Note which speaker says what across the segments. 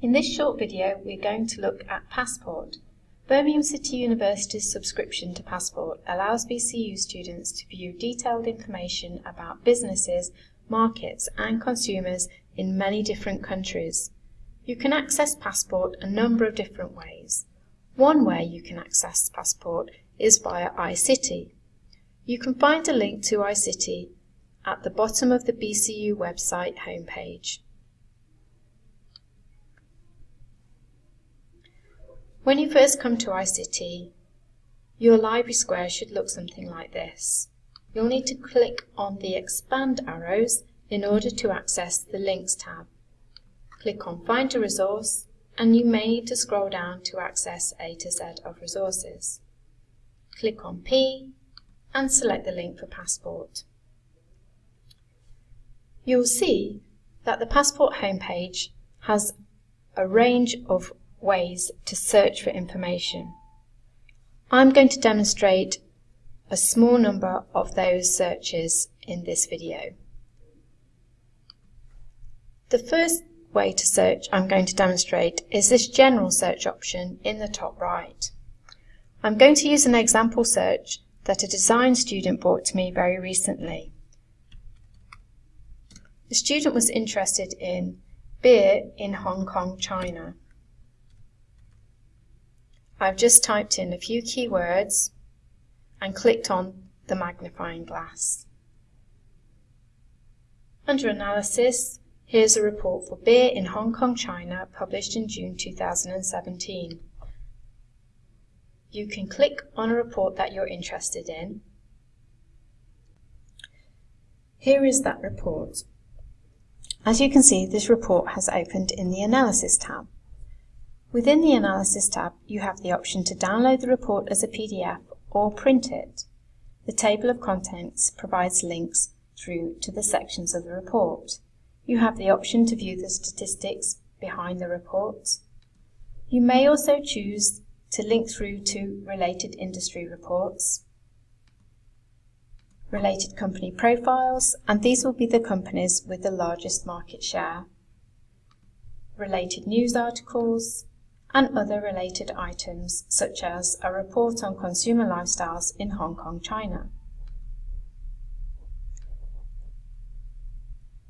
Speaker 1: In this short video, we're going to look at Passport. Birmingham City University's subscription to Passport allows BCU students to view detailed information about businesses, markets and consumers in many different countries. You can access Passport a number of different ways. One way you can access Passport is via iCity. You can find a link to iCity at the bottom of the BCU website homepage. When you first come to iCity, your library square should look something like this. You'll need to click on the expand arrows in order to access the links tab. Click on find a resource and you may need to scroll down to access A to Z of resources. Click on P and select the link for Passport. You'll see that the Passport homepage has a range of ways to search for information. I'm going to demonstrate a small number of those searches in this video. The first way to search I'm going to demonstrate is this general search option in the top right. I'm going to use an example search that a design student brought to me very recently. The student was interested in beer in Hong Kong, China. I've just typed in a few keywords and clicked on the magnifying glass. Under Analysis, here's a report for beer in Hong Kong, China, published in June 2017. You can click on a report that you're interested in. Here is that report. As you can see, this report has opened in the Analysis tab. Within the Analysis tab, you have the option to download the report as a PDF or print it. The table of contents provides links through to the sections of the report. You have the option to view the statistics behind the report. You may also choose to link through to related industry reports related company profiles, and these will be the companies with the largest market share, related news articles, and other related items such as a report on consumer lifestyles in Hong Kong, China.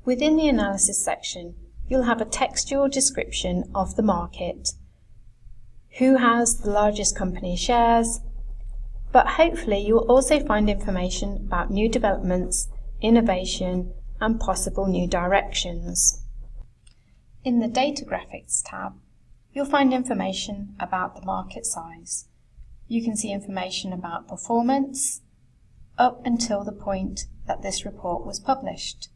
Speaker 1: Within the analysis section, you'll have a textual description of the market, who has the largest company shares, but hopefully you will also find information about new developments, innovation, and possible new directions. In the Data Graphics tab, you'll find information about the market size. You can see information about performance up until the point that this report was published.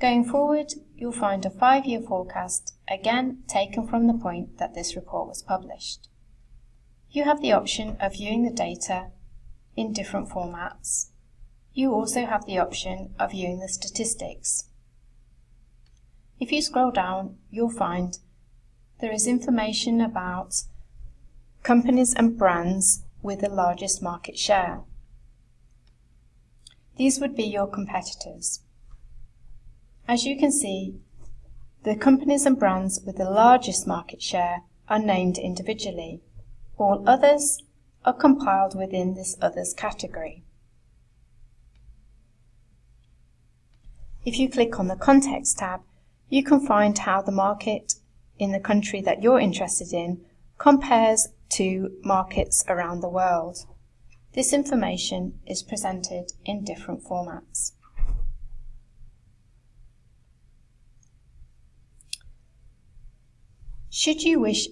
Speaker 1: Going forward, you'll find a five-year forecast, again taken from the point that this report was published. You have the option of viewing the data in different formats. You also have the option of viewing the statistics. If you scroll down, you'll find there is information about companies and brands with the largest market share. These would be your competitors. As you can see, the companies and brands with the largest market share are named individually. All others are compiled within this Others category. If you click on the Context tab, you can find how the market in the country that you're interested in compares to markets around the world. This information is presented in different formats. Should you wish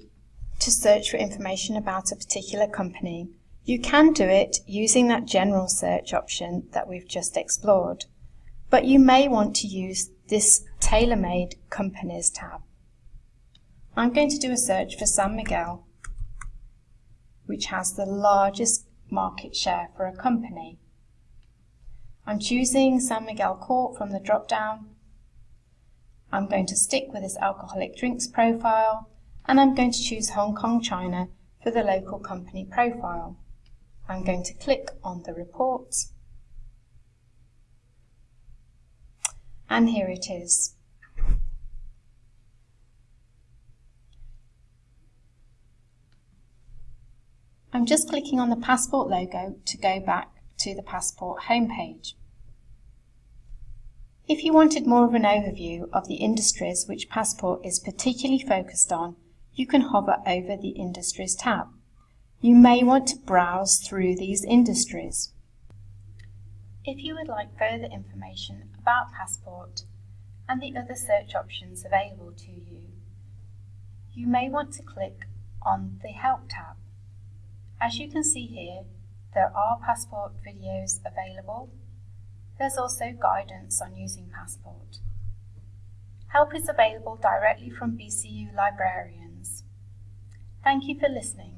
Speaker 1: to search for information about a particular company, you can do it using that general search option that we've just explored, but you may want to use this tailor-made companies tab. I'm going to do a search for San Miguel, which has the largest market share for a company. I'm choosing San Miguel Corp from the drop-down. I'm going to stick with this alcoholic drinks profile and I'm going to choose Hong Kong, China for the local company profile. I'm going to click on the report and here it is. I'm just clicking on the Passport logo to go back to the Passport homepage. If you wanted more of an overview of the industries which Passport is particularly focused on, you can hover over the Industries tab. You may want to browse through these industries. If you would like further information about Passport and the other search options available to you, you may want to click on the Help tab. As you can see here, there are Passport videos available. There's also guidance on using Passport. Help is available directly from BCU librarians. Thank you for listening.